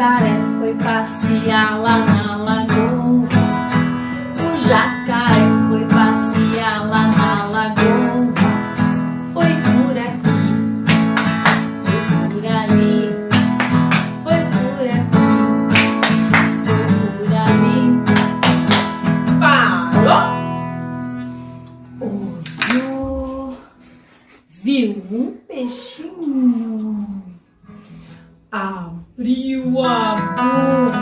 jacaré foi passear lá na lagoa. O jacaré foi passear lá na lagoa. Foi por aqui, foi por ali, foi por aqui, foi por ali. Parou! Olhou, viu um peixinho abriu a boca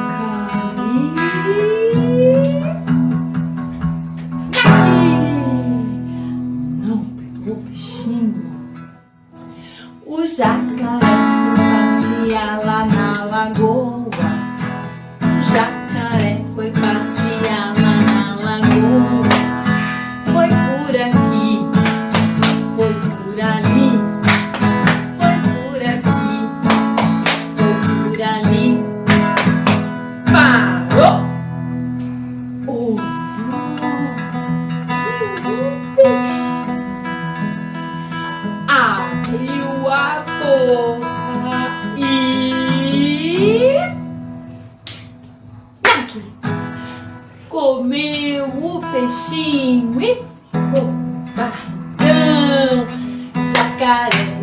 e não pegou peixinho. O jacaré foi lá na lagoa. Abriu a boca e. Aqui. Comeu o peixinho e ficou barrigão. Jacaré